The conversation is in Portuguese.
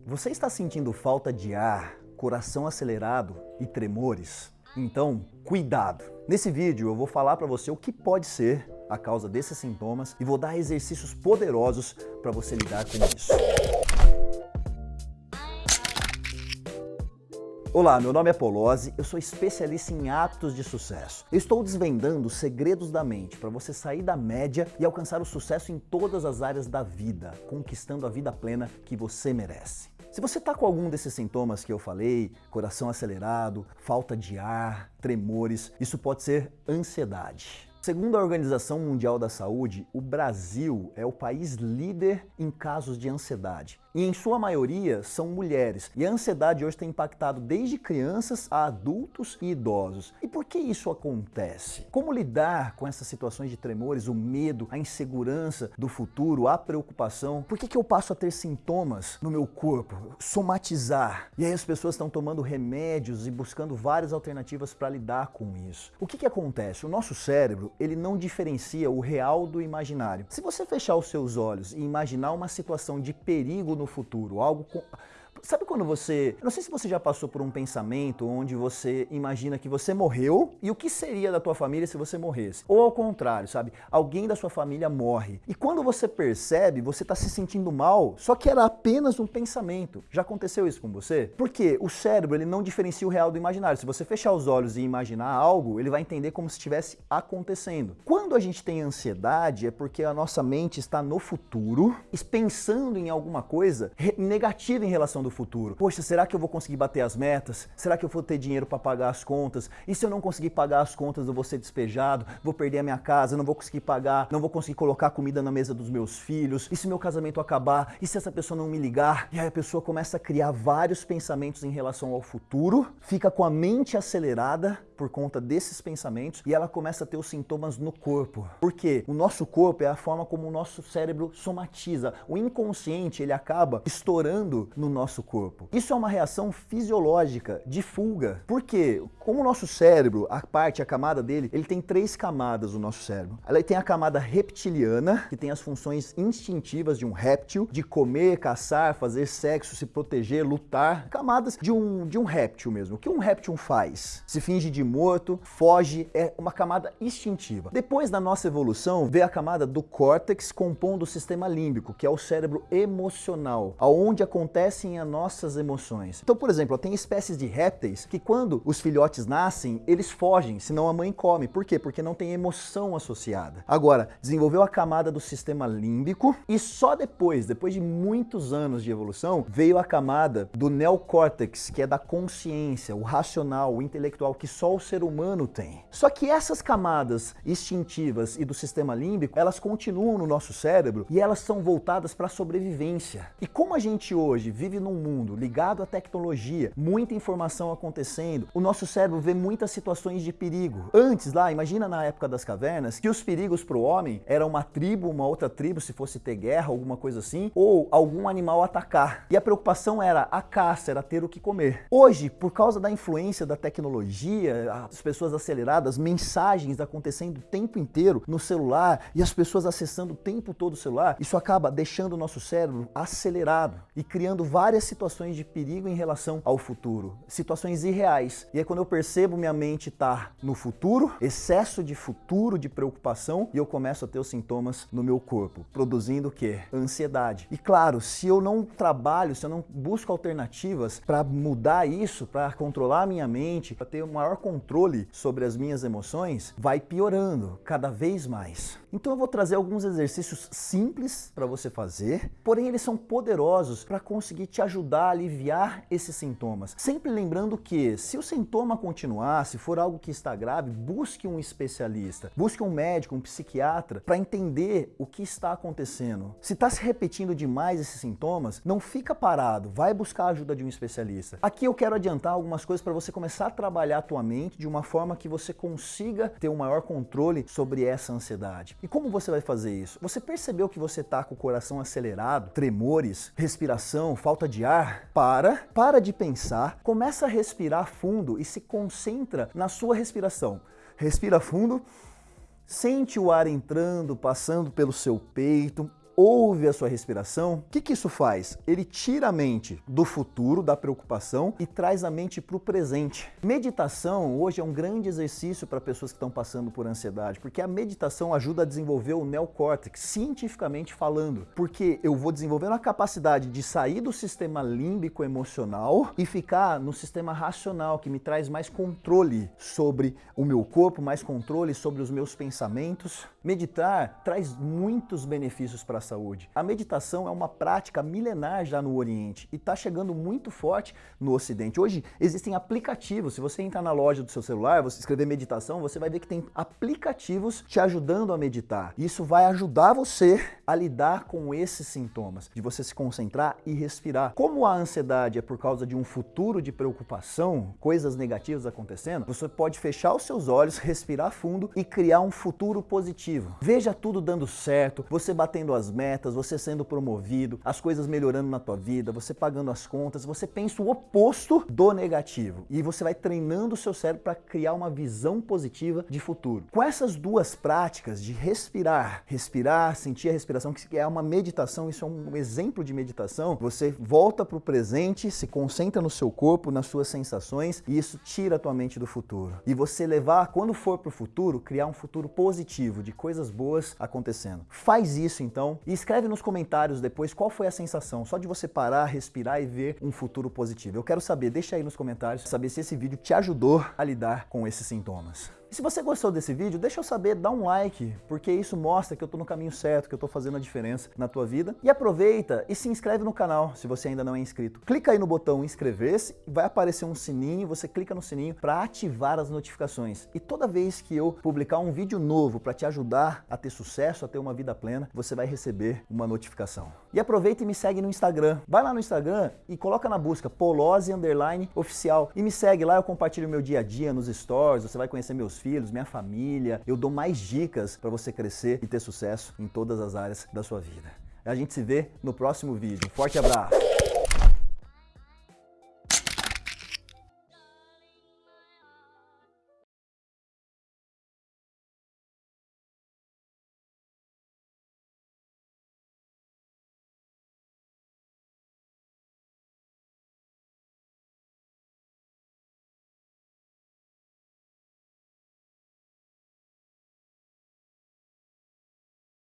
Você está sentindo falta de ar, coração acelerado e tremores? Então, cuidado! Nesse vídeo eu vou falar para você o que pode ser a causa desses sintomas e vou dar exercícios poderosos para você lidar com isso. Olá, meu nome é Polozzi, eu sou especialista em hábitos de sucesso. Eu estou desvendando os segredos da mente para você sair da média e alcançar o sucesso em todas as áreas da vida, conquistando a vida plena que você merece. Se você está com algum desses sintomas que eu falei, coração acelerado, falta de ar, tremores, isso pode ser ansiedade. Segundo a Organização Mundial da Saúde, o Brasil é o país líder em casos de ansiedade e em sua maioria são mulheres. E a ansiedade hoje tem impactado desde crianças a adultos e idosos. E por que isso acontece? Como lidar com essas situações de tremores, o medo, a insegurança do futuro, a preocupação? Por que, que eu passo a ter sintomas no meu corpo? Somatizar. E aí as pessoas estão tomando remédios e buscando várias alternativas para lidar com isso. O que, que acontece? O nosso cérebro, ele não diferencia o real do imaginário. Se você fechar os seus olhos e imaginar uma situação de perigo no no futuro, algo Sabe quando você... Não sei se você já passou por um pensamento onde você imagina que você morreu e o que seria da tua família se você morresse? Ou ao contrário, sabe? Alguém da sua família morre. E quando você percebe, você está se sentindo mal, só que era apenas um pensamento. Já aconteceu isso com você? Porque o cérebro ele não diferencia o real do imaginário. Se você fechar os olhos e imaginar algo, ele vai entender como se estivesse acontecendo. Quando a gente tem ansiedade, é porque a nossa mente está no futuro, pensando em alguma coisa negativa em relação do futuro. Poxa, será que eu vou conseguir bater as metas? Será que eu vou ter dinheiro para pagar as contas? E se eu não conseguir pagar as contas, eu vou ser despejado? Vou perder a minha casa? Não vou conseguir pagar? Não vou conseguir colocar comida na mesa dos meus filhos? E se meu casamento acabar? E se essa pessoa não me ligar? E aí a pessoa começa a criar vários pensamentos em relação ao futuro, fica com a mente acelerada por conta desses pensamentos e ela começa a ter os sintomas no corpo. Porque o nosso corpo é a forma como o nosso cérebro somatiza. O inconsciente, ele acaba estourando no nosso corpo. Isso é uma reação fisiológica de fuga. Porque como o nosso cérebro, a parte, a camada dele, ele tem três camadas o nosso cérebro. Ela tem a camada reptiliana, que tem as funções instintivas de um réptil, de comer, caçar, fazer sexo, se proteger, lutar. Camadas de um, de um réptil mesmo. O que um réptil faz? Se finge de morto, foge, é uma camada instintiva. Depois da nossa evolução, veio a camada do córtex compondo o sistema límbico, que é o cérebro emocional, aonde acontecem as nossas emoções. Então, por exemplo, tem espécies de répteis que quando os filhotes nascem, eles fogem, senão a mãe come. Por quê? Porque não tem emoção associada. Agora, desenvolveu a camada do sistema límbico e só depois, depois de muitos anos de evolução, veio a camada do neocórtex, que é da consciência, o racional, o intelectual, que só o ser humano tem. Só que essas camadas instintivas e do sistema límbico, elas continuam no nosso cérebro e elas são voltadas para a sobrevivência. E como a gente hoje vive num mundo ligado à tecnologia, muita informação acontecendo, o nosso cérebro vê muitas situações de perigo. Antes lá, imagina na época das cavernas, que os perigos para o homem era uma tribo, uma outra tribo, se fosse ter guerra, alguma coisa assim, ou algum animal atacar. E a preocupação era a caça, era ter o que comer. Hoje, por causa da influência da tecnologia, as pessoas aceleradas, mensagens acontecendo o tempo inteiro no celular e as pessoas acessando o tempo todo o celular, isso acaba deixando o nosso cérebro acelerado e criando várias situações de perigo em relação ao futuro, situações irreais. E é quando eu percebo minha mente estar tá no futuro, excesso de futuro, de preocupação, e eu começo a ter os sintomas no meu corpo, produzindo o quê? Ansiedade. E claro, se eu não trabalho, se eu não busco alternativas para mudar isso, para controlar a minha mente, para ter o maior controle sobre as minhas emoções, vai piorando cada vez mais. Então eu vou trazer alguns exercícios simples para você fazer, porém eles são poderosos para conseguir te ajudar a aliviar esses sintomas. Sempre lembrando que se o sintoma continuar, se for algo que está grave, busque um especialista, busque um médico, um psiquiatra para entender o que está acontecendo. Se está se repetindo demais esses sintomas, não fica parado, vai buscar a ajuda de um especialista. Aqui eu quero adiantar algumas coisas para você começar a trabalhar a tua mente de uma forma que você consiga ter um maior controle sobre essa ansiedade. E como você vai fazer isso? Você percebeu que você está com o coração acelerado, tremores, respiração, falta de ar? Para, para de pensar, começa a respirar fundo e se concentra na sua respiração. Respira fundo, sente o ar entrando, passando pelo seu peito, ouve a sua respiração, o que, que isso faz? Ele tira a mente do futuro, da preocupação e traz a mente para o presente. Meditação hoje é um grande exercício para pessoas que estão passando por ansiedade, porque a meditação ajuda a desenvolver o neocórtex, cientificamente falando, porque eu vou desenvolvendo a capacidade de sair do sistema límbico emocional e ficar no sistema racional, que me traz mais controle sobre o meu corpo, mais controle sobre os meus pensamentos. Meditar traz muitos benefícios para saúde. A meditação é uma prática milenar já no Oriente e está chegando muito forte no Ocidente. Hoje existem aplicativos, se você entrar na loja do seu celular, você escrever meditação, você vai ver que tem aplicativos te ajudando a meditar. Isso vai ajudar você a lidar com esses sintomas, de você se concentrar e respirar. Como a ansiedade é por causa de um futuro de preocupação, coisas negativas acontecendo, você pode fechar os seus olhos, respirar fundo e criar um futuro positivo. Veja tudo dando certo, você batendo as metas, você sendo promovido, as coisas melhorando na tua vida, você pagando as contas, você pensa o oposto do negativo e você vai treinando o seu cérebro para criar uma visão positiva de futuro. Com essas duas práticas de respirar, respirar, sentir a respiração, que é uma meditação, isso é um exemplo de meditação, você volta para o presente, se concentra no seu corpo, nas suas sensações e isso tira a tua mente do futuro. E você levar, quando for para o futuro, criar um futuro positivo, de coisas boas acontecendo. Faz isso então e escreve nos comentários depois qual foi a sensação, só de você parar, respirar e ver um futuro positivo. Eu quero saber, deixa aí nos comentários, saber se esse vídeo te ajudou a lidar com esses sintomas. E se você gostou desse vídeo, deixa eu saber, dá um like, porque isso mostra que eu tô no caminho certo, que eu tô fazendo a diferença na tua vida. E aproveita e se inscreve no canal, se você ainda não é inscrito. Clica aí no botão inscrever-se, vai aparecer um sininho, você clica no sininho para ativar as notificações. E toda vez que eu publicar um vídeo novo para te ajudar a ter sucesso, a ter uma vida plena, você vai receber uma notificação. E aproveita e me segue no Instagram. Vai lá no Instagram e coloca na busca Polose Underline Oficial. E me segue lá, eu compartilho meu dia a dia nos stories, você vai conhecer meus filhos, minha família. Eu dou mais dicas para você crescer e ter sucesso em todas as áreas da sua vida. A gente se vê no próximo vídeo. Forte abraço!